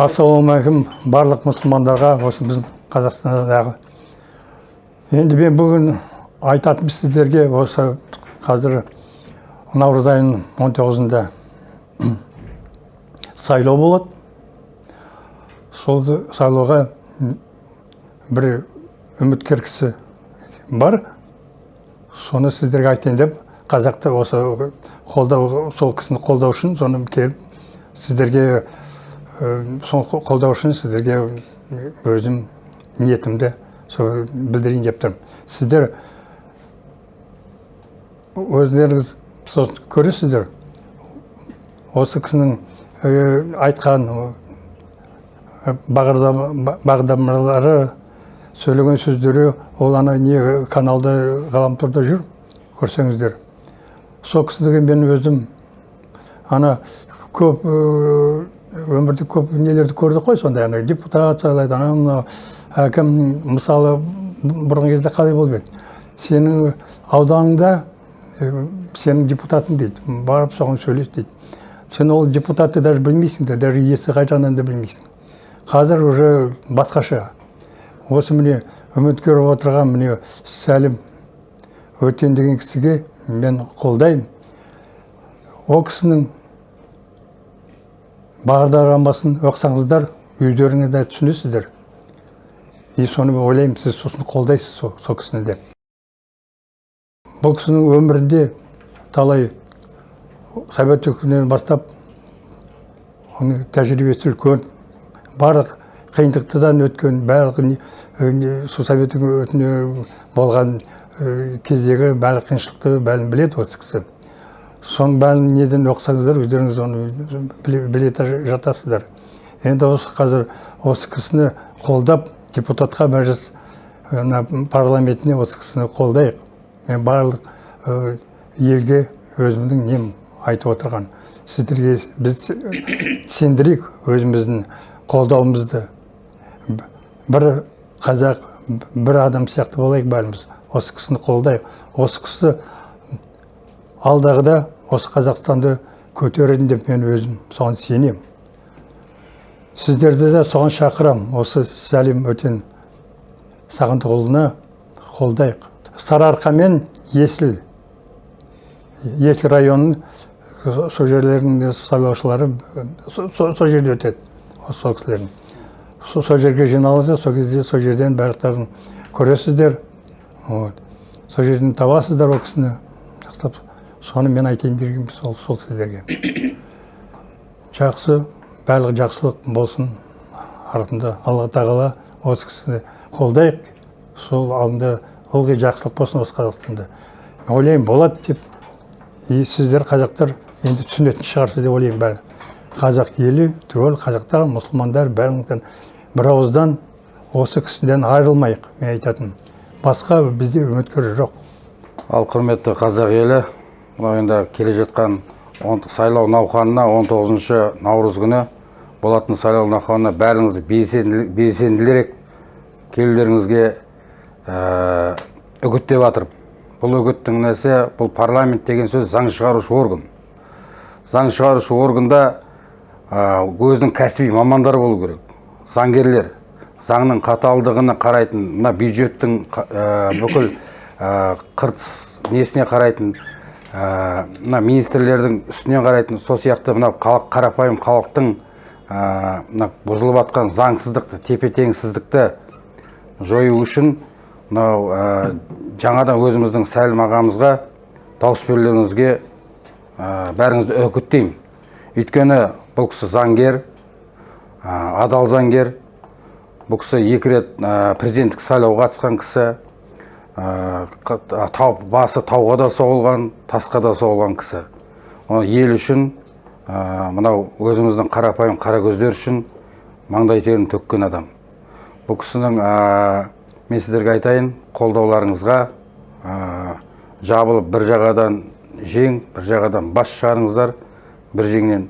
ассалаумағалейкум барлық мұсылмандарға осы біздің қазақстандағы енді мен бүгін айтатыным сіздерге осы қазір наурыз айының он тоғызында сайлау болады. Сол сайлауға бір үміткер кісі бар. Соны сіздерге айтайын деп қазақты осы қолдау сол кісіні қолдау үшін соны келіп сіздерге сол қолдау үшін сіздерге өзім ниетімді сол білдірейін деп тұрмын. Сіздер өздеріңіз көресіздер. Осы кісінің айтқан бағдарламалары сөйлеген сөздері ол ана не каналда ғаламторда жүр көрсеңіздер. Сол кісіге мен өзім ана көп өмірде көп нелерді көрдік қой сондай ана депутат сайлайды анау мынау әкім мысалы бұрынғы кезде қалай болып еді? Сенің ауданыңда сенің депутатың дейді барып соған сөйлес дейді. Сен ол депутатты даже білмейсің де даже иесі қай жағынан да білмейсің. Қазір уже басқаша. Осы міне үміткер отырған міне сәлім өтен деген кісіге мен қолдаймын. Ол кісінің бағдарламасын оқысаңыздар де түсінесіздер. И соны ойлаймын сіз сосын қолдайсыз сол, сол кісіні деп. Бұл кісінің өмірінде талай совет үкіметінен бастап оның тәжірибесі үлкен барлық қиындықтан өткен барлық сол совет болған кездегі барлық қиыншылықты бәрін біледі осы кісі. Соның бәрін неден оқысаңыздар өздеріңіз оны біле жатасыздар. Енді осы қазір осы кісіні қолдап депутатқа мәжіліс парламентіне осы кісіні қолдайық. Мен барлық елге өзімнің нем айтып отырған. Сіздерге біз сендірейік өзіміздің қолдауымызды. Бір қазақ бір адам сияқты болайық бәріміз. Осы кісіні қолдайық. Осы кісі алдағыда осы қазақстанды көтереді деп мен өзім соған сенемін сіздерді де соған шақырам. Осы сәлем өтен сағындықұлына қолдайық. Сарыарқа мен есіл есіл районының сол жерлердің сайлаушылары сол жерде өтеді. Сол кісілердің. Сол жерге жиналады сол кезде сол жерден барлықтарын көресіздер. Вот. Сол жерден табасыздар ол кісіні. Соны мен айтайын дегенім сол сол сіздерге. Жақсы барлық жақсылық болсын. Артында алла тағала осы кісіні қолдайық. Сол алдында ылғи жақсылық болсын осы қазақстанда. Ойлаймын болады деп. И сіздер қазақтар енді түсінетін шығарсыз деп ойлаймын бәрі. Қазақ елі түгел қазақтар мұсылмандар бәріңізден. Бір ауыздан осы кісіден айырылмайық мен айтатыным басқа бізде үміткер жоқ. Ал құрметті қазақ елі мынау енді келе жатқан сайлау науқанына 19 наурыз күні болатын сайлау науқанына бәріңізді белсенділерек келулеріңізге ә, үгіттеп жатырмын бұл үгіттің несі бұл парламент деген сөз заң шығарушы орган. Заң шығарушы органда ә, өзінің кәсіби мамандар болу керек. Заңгерлер заңның қаталдығына қарайтын мына бюджеттің ә, бүкіл ә, қыртыс несіне қарайтын мына министрлердің үстінен қарайтын сол сияқты мына халық қарапайым халықтың мына бұзылып жатқан заңсыздықты тепе теңсіздікті жою үшін мынау жаңадан өзіміздің сәлім ағамызға дауыс берулеріңізге бәріңізді үгіттеймін өйткені бұл кісі заңгер адал заңгер. Бұл кісі екі рет президенттік сайлауға қатысқан кісі. Тау, басы тауға да соғылған тасқа да соғылған кісі. Ел үшін мынау өзіміздің қарапайым қара көздер үшін маңдай терін төккен адам. Бұл кісінің мен сіздерге айтайын қолдауларыңызға жабылып бір жағадан жең бір жағадан бас шығарыңыздар бір жеңнен.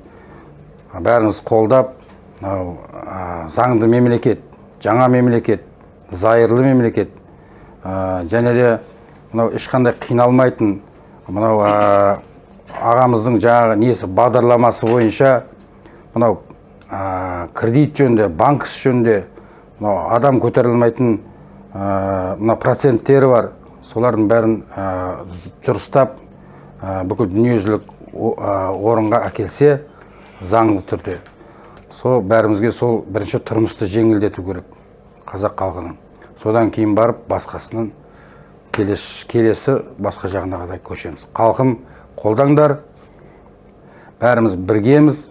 Бәріңіз қолдап мынау заңды мемлекет жаңа мемлекет зайырлы мемлекет және де мынау ешқандай қиналмайтын мынау ағамыздың жаңағы несі бағдарламасы бойынша мынау кредит жөнінде банк жөнінде мынау адам көтере алмайтын мына проценттері бар. Солардың бәрін дұрыстап бүкіл дүниежүзілік орынға әкелсе заңды түрде. Сол бәрімізге сол бірінші тұрмысты жеңілдету керек қазақ халқының. Содан кейін барып басқасының келесі, келесі басқа жағына қарай көшеміз. Халқым қолдаңдар. Бәріміз біргеміз.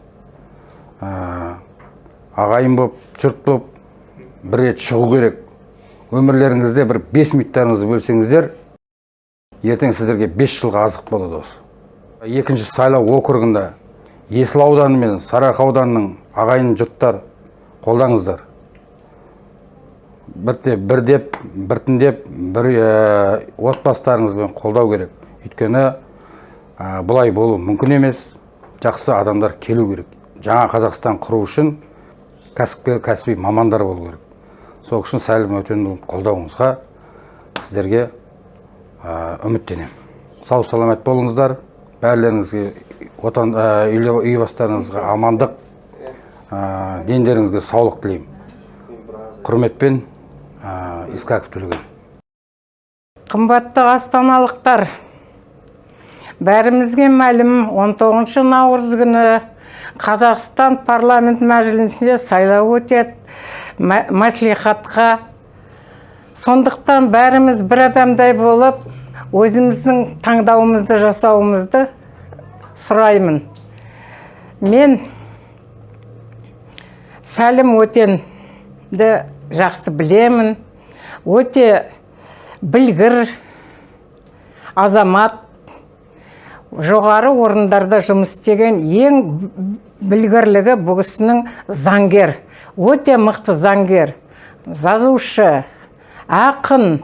Ә, ағайын боп жұрт боп бір рет шығу керек. Өмірлеріңізде бір бес минуттарыңызды бөлсеңіздер ертең сіздерге бес жылға азық болады осы. Екінші сайлау округында есіл ауданы мен сарыарқа ауданының ағайын жұрттар қолдаңыздар. Бірте бірдеп біртіндеп бір ә, отбасыларыңызбен қолдау керек. Өйткені бұлай болу мүмкін емес. Жақсы адамдар келу керек. Жаңа қазақстан құру үшін кәсіпкер кәсіби мамандар болу керек. Сол үшін сәлім өтенұлын қолдауыңызға сіздерге үміттенемін. Сау саламат болыңыздар. Бәрілеріңізге отан үй бастарыңызға амандық дендеріңізге саулық тілеймін. Құрметпен искаков төлеген Қымбатты астаналықтар, бәрімізге мәлім 19 наурыз күні Қазақстан парламент мәжілісінде сайлау өтеді мә- мәслихатқа. Сондықтан бәріміз бір адамдай болып, өзіміздің таңдауымызды жасауымызды сұраймын. Мен сәлім өтенді жақсы білемін. Өте білгір азамат. Жоғары орындарда жұмыс істеген ең білгірлігі бұл заңгер. Өте мықты заңгер жазушы ақын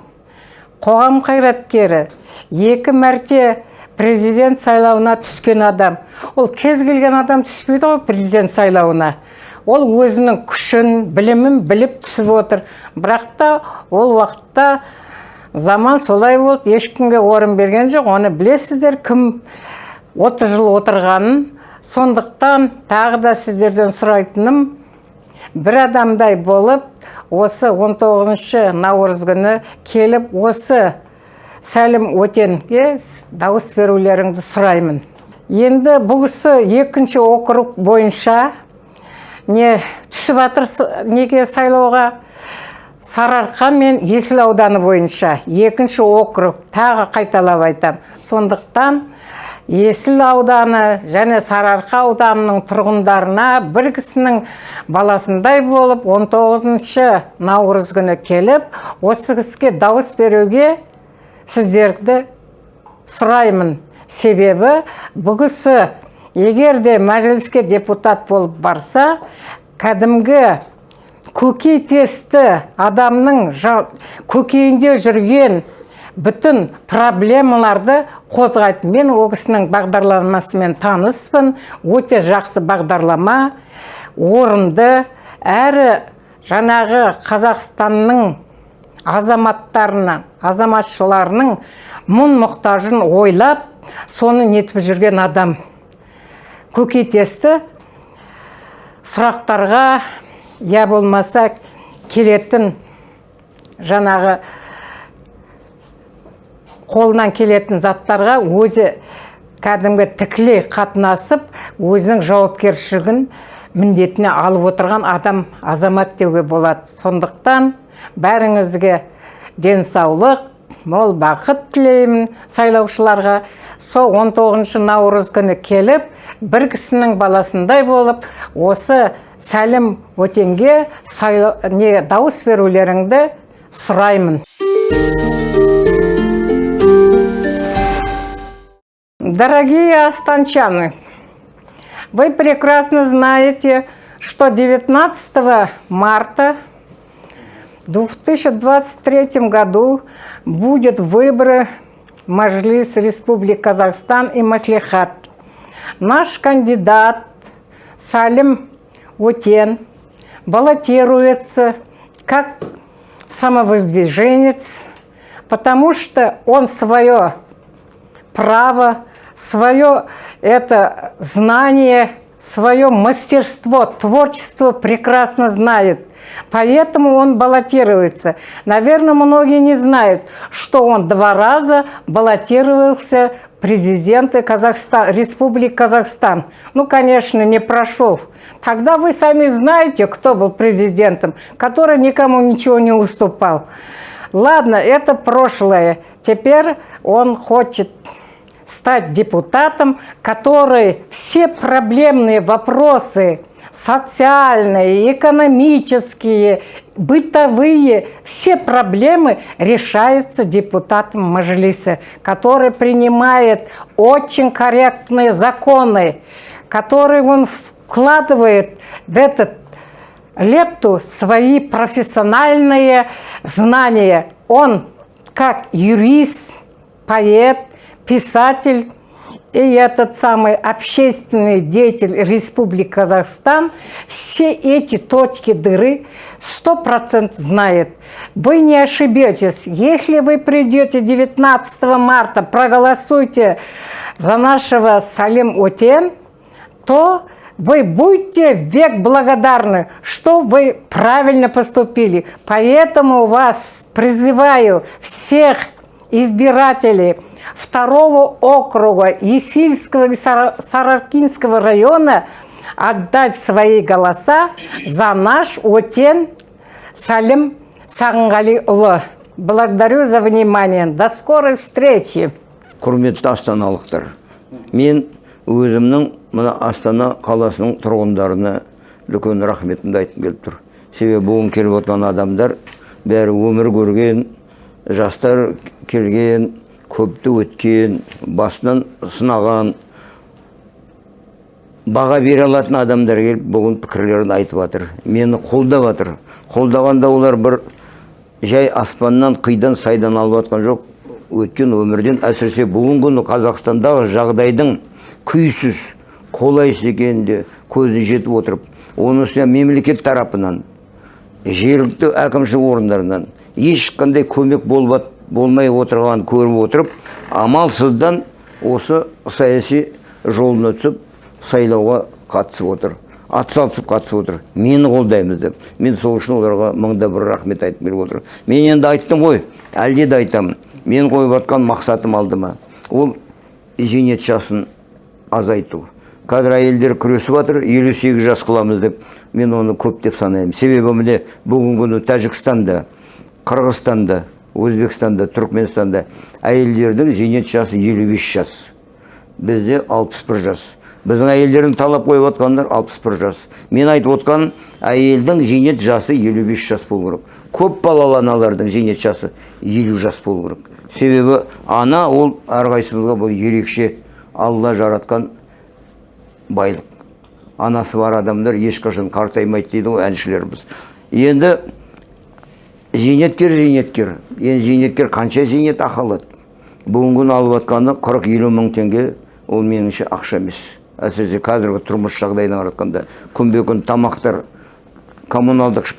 қоғам қайраткері екі мәрте президент сайлауына түскен адам. Ол кез келген адам түспейді ғой президент сайлауына. Ол өзінің күшін білімін біліп түсіп отыр. Бірақ та ол уақытта заман солай болды ешкімге орын берген жоқ оны білесіздер кім 30 жыл отырғанын сондықтан тағы да сіздерден сұрайтыным бір адамдай болып осы 19 наурыз күні келіп осы сәлім өтенге дауыс берулеріңді сұраймын. Енді бұл кісі екінші округ бойынша не түсіп жатыр неге сайлауға сарыарқа мен есіл ауданы бойынша екінші округ тағы қайталап айтам. Сондықтан есіл ауданы және сарыарқа ауданының тұрғындарына бір кісінің баласындай болып 19 наурыз күні келіп осы кісіге дауыс беруге сіздерді сұраймын. Себебі бұл кісі егер де мәжіліске депутат болып барса кәдімгі көкейтесті адамның көкейінде жүрген бүтін проблемаларды қозғайды мен ол кісінің бағдарламасымен таныспын. Өте жақсы бағдарлама орынды. Әрі жаңағы қазақстанның азаматтарына азаматшыларының мұң мұқтажын ойлап соны нетіп жүрген адам. Көкейтесті сұрақтарға я болмаса келетін жаңағы қолынан келетін заттарға өзі кәдімгі тікілей қатынасып өзінің жауапкершілігін міндетіне алып отырған адам азамат деуге болады. Сондықтан бәріңізге денсаулық мол бақыт тілеймін сайлаушыларға. Сол 19 наурыз күні келіп бір кісінің баласындай болып осы сәлім өтенге сайлау, не дауыс берулеріңді сұраймын Дорогие астанчаны, вы прекрасно знаете, что 19 марта в 2023 году будет выборы в Мажилис Республики Казахстан и Маслихат. Наш кандидат Салим Утен баллотируется как самовыдвиженец, потому что он свое право, свое это знание свое мастерство, творчество прекрасно знает. Поэтому он баллотируется. Наверное, многие не знают, что он два раза баллотировался президента Казахстан, Республики Казахстан. Ну, конечно, не прошел. Тогда вы сами знаете, кто был президентом, который никому ничего не уступал. Ладно, это прошлое. Теперь он хочет стать депутатом, который все проблемные вопросы, социальные, экономические, бытовые, все проблемы решаются депутатом Мажилиса, который принимает очень корректные законы, которые он вкладывает в этот лепту свои профессиональные знания. Он как юрист, поэт, писатель и этот самый общественный деятель Республики Казахстан все эти точки дыры 100% знает. Вы не ошибетесь. Если вы придете 19 марта, проголосуйте за нашего Салим Утен, то вы будете век благодарны, что вы правильно поступили. Поэтому вас призываю всех избирателей второго округа Есильского и Саракинского района отдать свои голоса за наш Отен Салим Сағынғалиұлы. Благодарю за внимание. До скорой встречи. құрметті астаналықтар мен өзімнің мына астана қаласының тұрғындарына үлкен рахметімді айтқым келіп тұр себебі бүгін келіп отырған адамдар бәрі өмір көрген жастар келген көпті өткен басынан сынаған баға бере алатын адамдар келіп бүгін пікірлерін айтып жатыр. Мені қолдап жатыр. Қолдағанда олар бір жай аспаннан қидан сайдан алып жатқан жоқ. Өткен өмірден әсіресе бүгінгі күні қазақстандағы жағдайдың күйсіз қолайсыз екенін де көзіне жетіп отырып оның үстіне мемлекет тарапынан жергілікті әкімшілік орындарынан ешқандай көмек болмай, болмай отырғанын көріп отырып амалсыздан осы саяси жолына түсіп сайлауға қатысып отыр атсалысып қатысып отыр. Мені қолдаймыз деп. Мен сол үшін оларға мыңда бір рахмет айтып келіп отырмын. Мен енді айттым ғой әлде де айтамын. Мен қойып жатқан мақсатым алдыма. Ол зейнет жасын азайту. Қазір әйелдер күресіп жатыр елу сегіз жас қыламыз деп. Мен оны көп деп санаймын. Себебі міне бүгінгі күні тәжікстанда қырғызстанда өзбекстанда түркменстанда әйелдердің зейнет жасы елу бес жас бізде алпыс бір жас біздің әйелдердің талап қойып отқандар алпыс бір жас мен айтып отқаным әйелдің зейнет жасы елу бес жас болу керек көп балалы аналардың зейнет жасы елу жас болу керек себебі ана ол әрқайсымызға бұл ерекше алла жаратқан байлық анасы бар адамдар ешқашан қартаймайды дейді ғой әншілеріміз енді зейнеткер зейнеткер. Енді зейнеткер қанша зейнетақы алады бүгінгі күні алып жатқаны қырық елу мың теңге. Ол меніңше ақша емес. Әсіресе қазіргі тұрмыс жағдайына қаратқанда күнбе күн тамақтар коммуналдық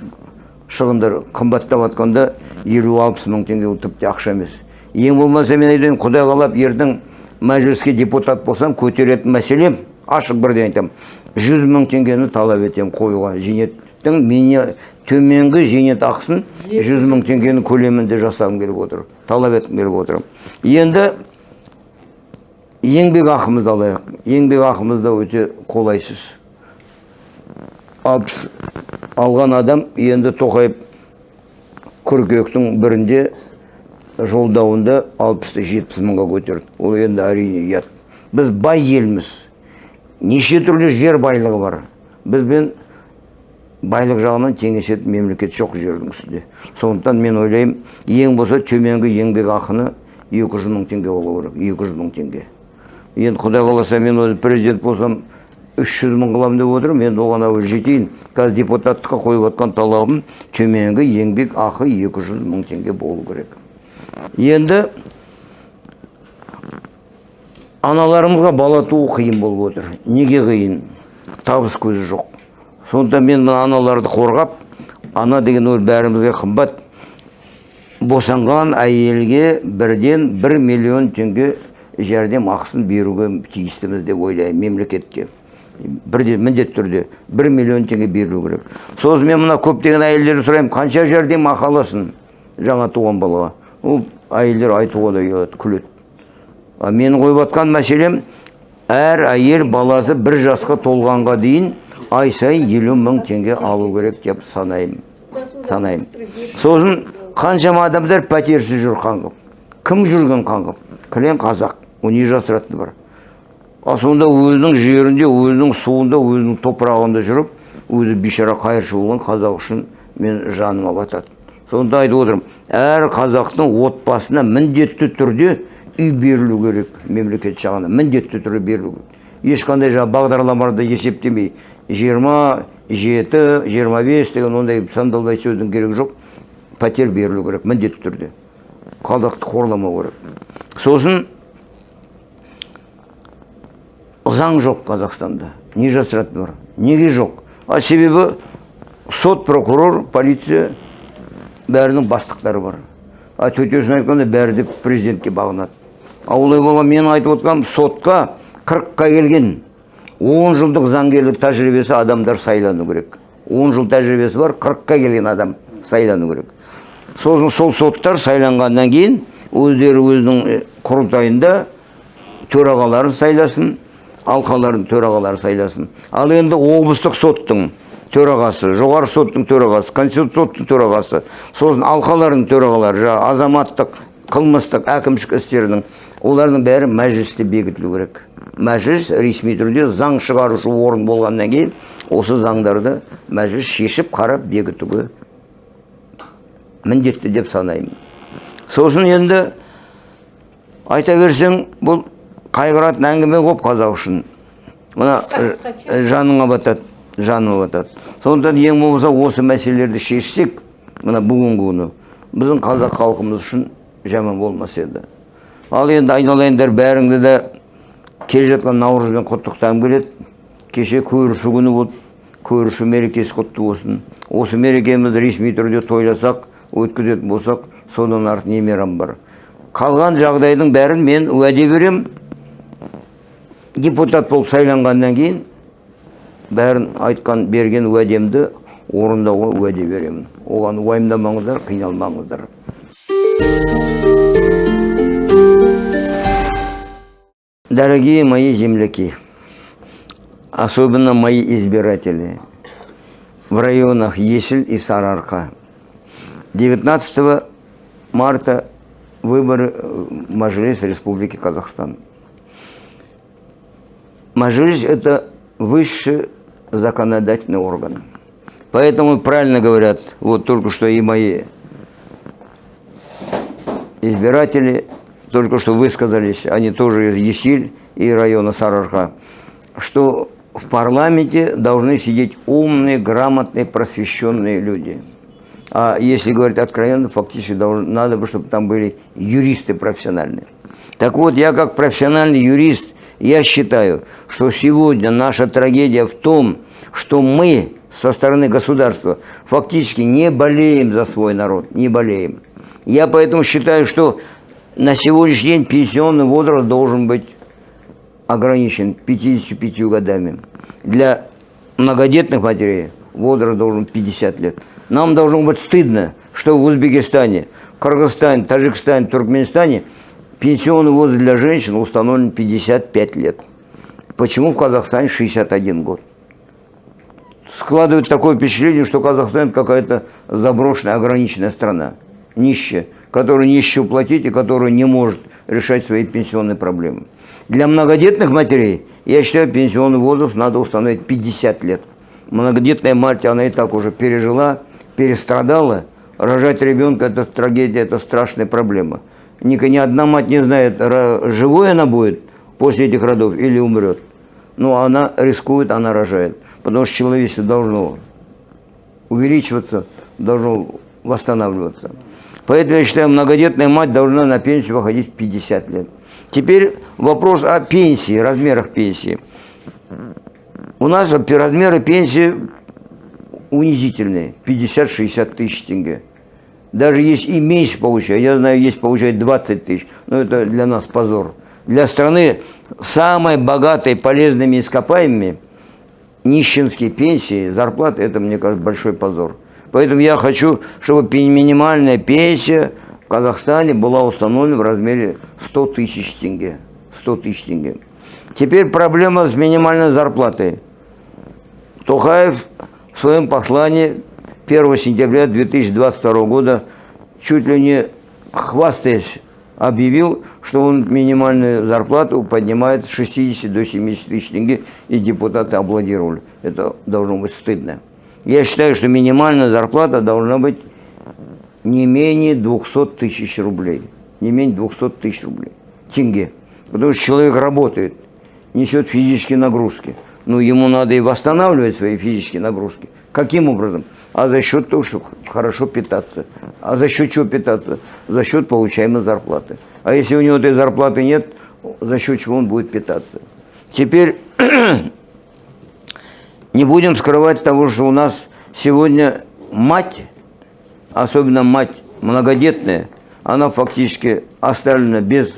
шығындар қымбаттап жатқанда елу алпыс мың теңге ол тіпті ақша емес. Ең болмаса мен айтайын құдай қалап ертең мәжіліске депутат болсам көтеретін мәселем ашық бірден айтамын жүз мың теңгені талап етемін қоюға. Зейнеттің төменгі зейнетақысын жүз мың теңгенің көлемінде жасағым келіп отыр талап еткім келіп отыр. Енді еңбек ақымызды алайық. Еңбек ақымыз да өте қолайсыз. Алпыс алған адам енді тоқаев қыркүйектің бірінде жолдауында алпысты жетпіс мыңға көтерді. Ол енді әрине ұят. Біз бай елміз. Неше түрлі жер байлығы бар. Бізбен байлық жағынан теңесетін мемлекет жоқ жердің үстінде. Сондықтан мен ойлаймын ең болса төменгі еңбек ақыны екі жүз мың теңге болу керек екі жүз мың теңге. Енді құдай қаласа мен өзі президент болсам үш жүз мың қыламын деп отырмын енді оған әуелі жетейін. Қазір депутаттыққа қойып жатқан талабым төменгі еңбек ақы екі жүз мың теңге болу керек. Енді аналарымызға бала туу қиын болып отыр. Неге қиын? Табыс көзі жоқ. Сондықтан мен мына аналарды қорғап ана деген ол бәрімізге қымбат. Босанған әйелге бірден бір миллион теңге жәрдем ақысын беруге тиістіміз деп ойлаймын мемлекетке. Бірде міндетті түрде бір миллион теңге берілу керек. Сосын мен мына көптеген әйелдерден сұраймын қанша жәрдемақы аласың? Жаңа туған балаға. Ол әйелдер айтуға да ұялады күледі. А менің қойып жатқан мәселем әр әйел баласы бір жасқа толғанға дейін ай сайын елу мың теңге алу керек деп санаймын. Санаймын. Сосын қаншама адамдар пәтерсіз жүр қаңғып. Кім жүрген қаңғып? Кілең қазақ. Ол не жасыратыны бар а сонда өзінің жерінде өзінің суында өзінің топырағында жүріп өзі бейшара қайыршы болған қазақ үшін мен жаныма батады сонда айтып отырмын әр қазақтың отбасына міндетті түрде үй берілу керек мемлекет жағынан міндетті түрде берілу керек. Ешқандай жаңағы бағдарламаларда есептемей жиырма жеті жиырма бес деген ондай сандалбай сөздің керегі жоқ. Пәтер берілу керек міндетті түрде. Қазақты қорламау керек. Сосын заң жоқ қазақстанда. Не жасыратыны бар? Неге жоқ? А себебі сот прокурор полиция бәрінің бастықтары бар. А төтесін айтқанда бәрі де президентке бағынады. А олай болған мен айтып отырғаным сотқа қырыққа келген он жылдық заңгерлік тәжірибесі адамдар сайлану керек. Он жыл тәжірибесі бар қырыққа келген адам сайлану керек. Сосын сол соттар сайланғаннан кейін өздері өзінің құрылтайында төрағаларын сайласын алқалардың төрағалары сайласын. Ал енді облыстық соттың төрағасы жоғарғы соттың төрағасы конституциялық соттың төрағасы сосын алқалардың төрағалары жаңағы азаматтық қылмыстық әкімшілік істердің олардың бәрі мәжілісте бекітілу керек. Мәжіліс ресми түрде заң шығарушы орын болғаннан кейін осы заңдарды мәжіліс шешіп қарап бекітуге міндетті деп санаймын. Сосын енді айта берсең бұл қайғыратын әңгіме көп қазақ үшін. Мына жаныңа батады жаныма батады. Сондықтан ең болмаса осы мәселелерді шешсек мына бүгінгі күні біздің қазақ халқымыз үшін жаман болмас еді. Ал енді айналайындар бәріңді де келе жатқан наурызбен құттықтағым келеді. Кеше көрісу күні болды. Көрісу мерекесі құтты болсын. Осы мерекемізді ресми түрде тойласақ өткізетін болсақ содан артық не мейрам бар. Қалған жағдайдың бәрін мен уәде беремін депутат болып сайланғаннан кейін бәрін айтқан берген уәдемді орындауға уәде беремін. Оған уайымдамаңыздар қиналмаңыздар. Дорогие мои земляки, особенно мои избиратели в районах Есіль и Сарарка, 19 марта выборы в Мажилис Республики Казахстан. Мажилис – это высший законодательный орган. Поэтому правильно говорят, вот только что и мои избиратели только что высказались, они тоже из Есиль и района Сарарха, что в парламенте должны сидеть умные, грамотные, просвещенные люди. А если говорить откровенно, фактически должен, надо бы, чтобы там были юристы профессиональные. Так вот, я как профессиональный юрист, я считаю, что сегодня наша трагедия в том, что мы со стороны государства фактически не болеем за свой народ, не болеем. Я поэтому считаю, что на сегодняшний день пенсионный возраст должен быть ограничен 55 годами. Для многодетных матерей возраст должен 50 лет. Нам должно быть стыдно, что в Узбекистане, Кыргызстане, Таджикистане, Туркменистане пенсионный возраст для женщин установлен 55 лет. Почему в Казахстане 61 год? Складывает такое впечатление, что Казахстан какая-то заброшенная, ограниченная страна, нищая, которая нищую платить и которая не может решать свои пенсионные проблемы. Для многодетных матерей, я считаю, пенсионный возраст надо установить 50 лет. Многодетная мать, она и так уже пережила, перестрадала. Рожать ребенка – это трагедия, это страшная проблема. Ни, ни одна мать не знает, живой она будет после этих родов или умрет. Но она рискует, она рожает. Потому что человечество должно увеличиваться, должно восстанавливаться. Поэтому я считаю, многодетная мать должна на пенсию выходить в 50 лет. Теперь вопрос о пенсии, размерах пенсии. У нас размеры пенсии унизительные, 50-60 тысяч тенге. Даже есть и меньше получают, я знаю, есть получают 20 тысяч, но это для нас позор. Для страны самой богатой полезными ископаемыми нищенские пенсии, зарплаты, это, мне кажется, большой позор. Поэтому я хочу, чтобы минимальная пенсия в Казахстане была установлена в размере 100 тысяч тенге. 100 тысяч тенге. Теперь проблема с минимальной зарплатой. Тухаев в своем послании 1 сентября 2022 года чуть ли не хвастаясь объявил, что он минимальную зарплату поднимает с 60 до 70 тысяч тенге, и депутаты аплодировали. Это должно быть стыдно. Я считаю, что минимальная зарплата должна быть не менее 200 тысяч рублей. Не менее 200 тысяч рублей. Тенге. Потому что человек работает, несет физические нагрузки. Ну, ему надо и восстанавливать свои физические нагрузки. Каким образом? А за счет того, что хорошо питаться. А за счет чего питаться? За счет получаемой зарплаты. А если у него этой зарплаты нет, за счет чего он будет питаться? Теперь не будем скрывать того, что у нас сегодня мать, особенно мать многодетная, она фактически оставлена без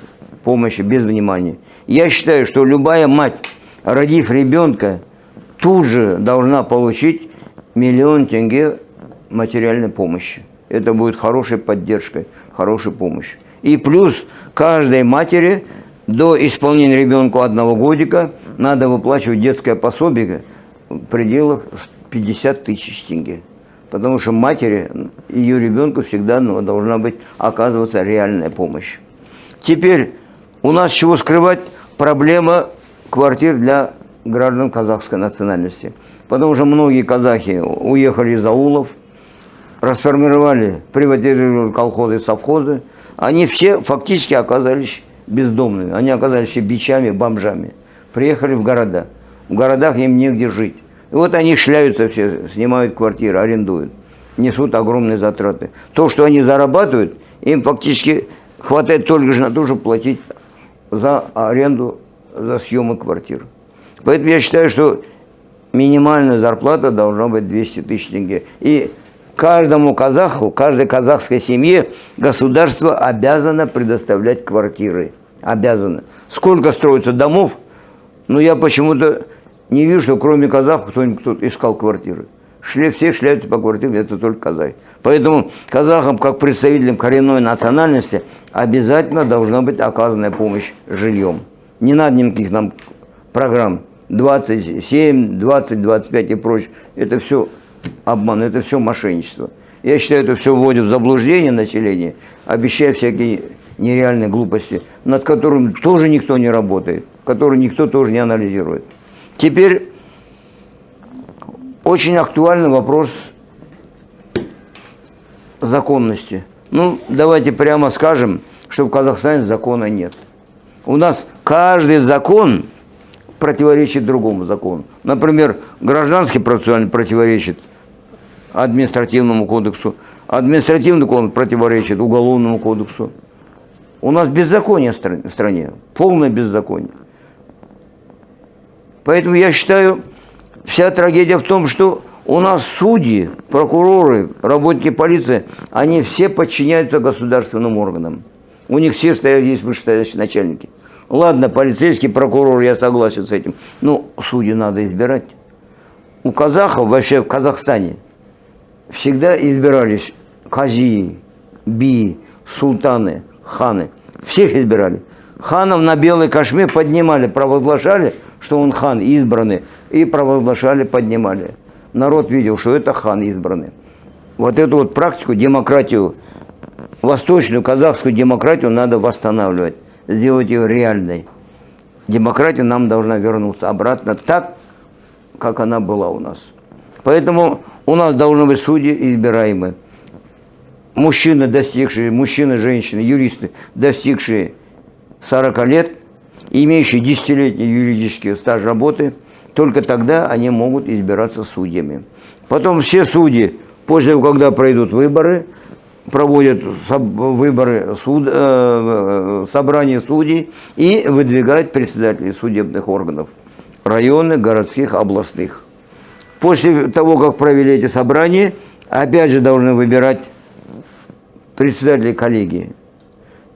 помощи, без внимания. Я считаю, что любая мать, родив ребенка, тут же должна получить миллион тенге материальной помощи. Это будет хорошей поддержкой, хорошей помощью. И плюс каждой матери до исполнения ребенку одного годика надо выплачивать детское пособие в пределах 50 тысяч тенге. Потому что матери, ее ребенку всегда ну, должна быть оказываться реальная помощь. Теперь у нас чего скрывать проблема квартир для граждан казахской национальности. Потому что многие казахи уехали из аулов, расформировали, приватизировали колхозы, совхозы. Они все фактически оказались бездомными. Они оказались бичами, бомжами. Приехали в города. В городах им негде жить. И вот они шляются все, снимают квартиры, арендуют. Несут огромные затраты. То, что они зарабатывают, им фактически хватает только же на то, чтобы платить за аренду, за съемы квартир. Поэтому я считаю, что минимальная зарплата должна быть 200 тысяч тенге. И каждому казаху, каждой казахской семье государство обязано предоставлять квартиры. Обязано. Сколько строится домов, но я почему-то не вижу, что кроме казахов кто-нибудь кто искал квартиры. Шли, все шляются по квартирам, это только казахи. Поэтому казахам, как представителям коренной национальности, обязательно должна быть оказана помощь жильем. Не надо никаких нам программ 27, 20, 25 и прочее. Это все обман, это все мошенничество. Я считаю, это все вводит в заблуждение населения, обещая всякие нереальные глупости, над которыми тоже никто не работает, которые никто тоже не анализирует. Теперь очень актуальный вопрос законности. Ну, давайте прямо скажем, что в Казахстане закона нет. У нас каждый закон противоречит другому закону. Например, гражданский процессуальный противоречит административному кодексу, административный кодекс противоречит уголовному кодексу. У нас беззаконие в стране, полное беззаконие. Поэтому я считаю, вся трагедия в том, что у нас судьи, прокуроры, работники полиции, они все подчиняются государственным органам. У них все стоят здесь вышестоящие начальники. Ладно, полицейский прокурор, я согласен с этим. Но судьи надо избирать. У казахов, вообще в Казахстане, всегда избирались казии, би, султаны, ханы. Всех избирали. Ханов на белой кашме поднимали, провозглашали, что он хан избранный, и провозглашали, поднимали. Народ видел, что это хан избранный. Вот эту вот практику, демократию, восточную казахскую демократию надо восстанавливать, сделать ее реальной. Демократия нам должна вернуться обратно так, как она была у нас. Поэтому у нас должны быть судьи избираемые. Мужчины, достигшие, мужчины, женщины, юристы, достигшие 40 лет, имеющие десятилетний юридический стаж работы, только тогда они могут избираться судьями. Потом все судьи, после того, когда пройдут выборы, проводят выборы суд, э, собрания судей и выдвигают председателей судебных органов районных, городских, областных. После того, как провели эти собрания, опять же должны выбирать председателей коллегии.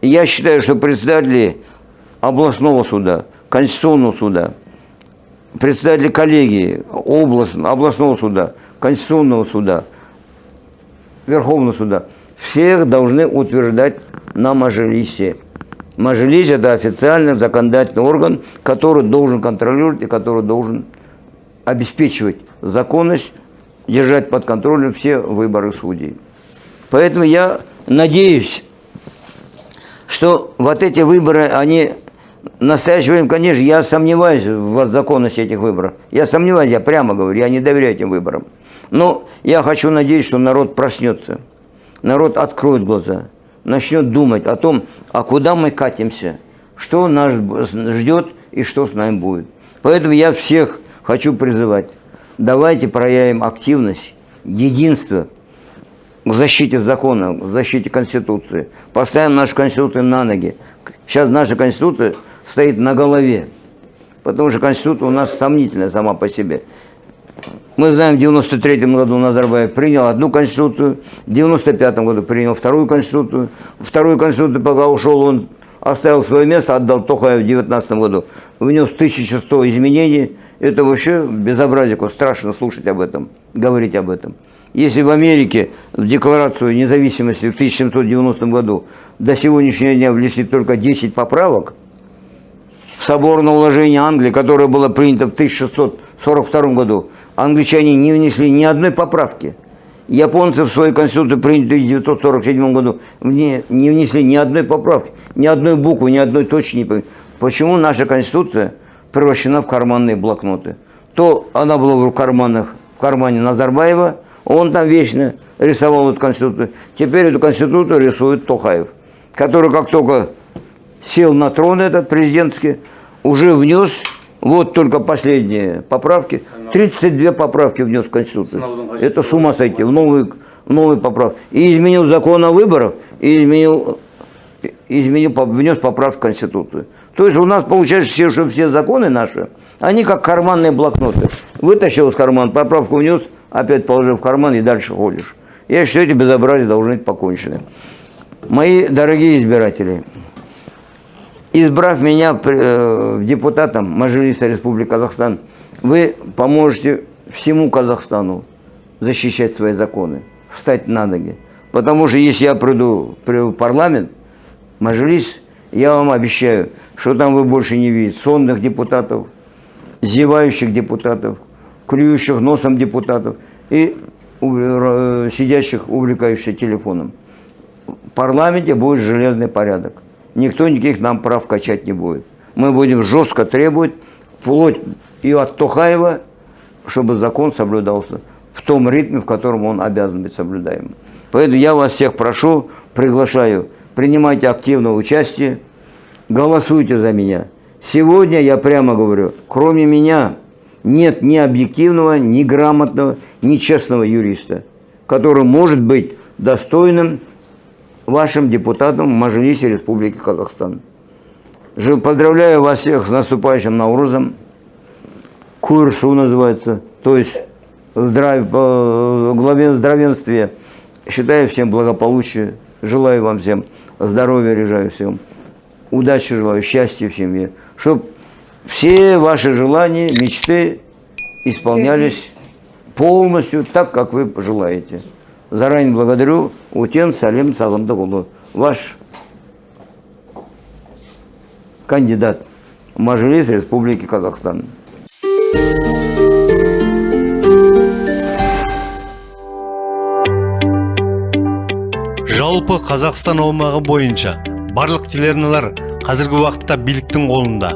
Я считаю, что председатели областного суда, Конституционного суда, представители коллегии область, областного суда, Конституционного суда, Верховного суда, всех должны утверждать на Мажилисе. Мажилис – это официальный законодательный орган, который должен контролировать и который должен обеспечивать законность, держать под контролем все выборы судей. Поэтому я надеюсь, что вот эти выборы, они в настоящее время, конечно, я сомневаюсь в законности этих выборов. Я сомневаюсь, я прямо говорю, я не доверяю этим выборам. Но я хочу надеяться, что народ проснется, народ откроет глаза, начнет думать о том, а куда мы катимся, что нас ждет и что с нами будет. Поэтому я всех хочу призывать, давайте проявим активность, единство к защите закона, к защите Конституции. Поставим нашу Конституцию на ноги. Сейчас наша Конституция стоит на голове, потому что Конституция у нас сомнительная сама по себе. Мы знаем, в 93 году Назарбаев принял одну конституцию, в 95 году принял вторую конституцию. Вторую конституцию, пока ушел, он оставил свое место, отдал Тохаев в 19 году. Внес 1100 изменений. Это вообще безобразие, страшно слушать об этом, говорить об этом. Если в Америке в Декларацию независимости в 1790 году до сегодняшнего дня внесли только 10 поправок, соборное уложение Англии, которое было принято в 1642 году, англичане не внесли ни одной поправки. Японцы в свою конституцию, принятую в 1947 году, не внесли ни одной поправки, ни одной буквы, ни одной точки не поменяли. Почему наша конституция превращена в карманные блокноты? То она была в карманах, в кармане Назарбаева, он там вечно рисовал эту конституцию. Теперь эту конституцию рисует Тохаев, который как только сел на трон этот президентский, уже внес вот только последние поправки. 32 поправки внес в Конституцию. Это с ума сойти, в новые, в новые поправки. И изменил закон о выборах, и изменил, изменил, внес поправки в Конституцию. То есть у нас получается, все, что все законы наши, они как карманные блокноты. Вытащил из кармана, поправку внес, опять положил в карман и дальше ходишь. Я считаю, эти безобразия должны быть покончены. Мои дорогие избиратели, избрав меня э, депутатом Мажилиса Республики Казахстан, вы поможете всему Казахстану защищать свои законы, встать на ноги. Потому что если я приду в парламент, Мажилис, я вам обещаю, что там вы больше не видите сонных депутатов, зевающих депутатов, клюющих носом депутатов и э, сидящих, увлекающихся телефоном. В парламенте будет железный порядок никто никаких нам прав качать не будет. Мы будем жестко требовать, вплоть и от Тухаева, чтобы закон соблюдался в том ритме, в котором он обязан быть соблюдаемым. Поэтому я вас всех прошу, приглашаю, принимайте активное участие, голосуйте за меня. Сегодня, я прямо говорю, кроме меня нет ни объективного, ни грамотного, ни честного юриста, который может быть достойным вашим депутатам в Мажилисе Республики Казахстан. Поздравляю вас всех с наступающим Наурузом. Курсу называется, то есть здравие, главе здравенствия. Считаю всем благополучия, желаю вам всем здоровья, решаю всем. Удачи желаю, счастья в семье. Чтобы все ваши желания, мечты исполнялись полностью так, как вы пожелаете. Заранее благодарю. Утен Салим Сағындықұлы, ваш кандидат в Мажилис Республики Казахстан. жалпы қазақстан аумағы бойынша барлық телеарналар қазіргі уақытта биліктің қолында.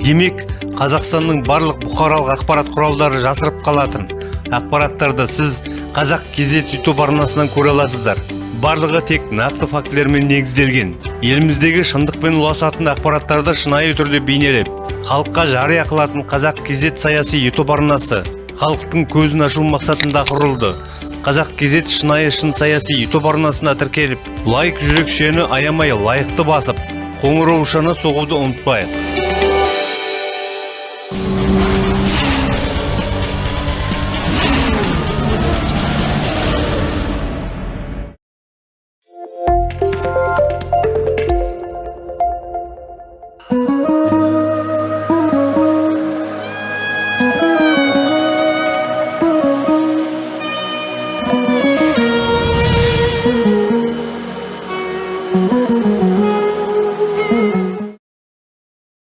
Демек қазақстанның барлық бұқаралық ақпарат құралдары жасырып қалатын. Ақпараттарды сіз қазақ кезет ютуб арнасынан көре аласыздар. Барлығы тек нақты фактілермен негізделген. Еліміздегі шындықпен ұласатын ақпараттарды шынайы түрде бейнелеп халыққа жария қылатын қазақ кезет саяси ютуб арнасы халықтың көзін ашу мақсатында құрылды. Қазақ кезет шынайы шын саяси ютуб арнасына тіркеліп лайк жүрекшені аямай лайықты басып қоңыраушаны соғуды ұмытпайық.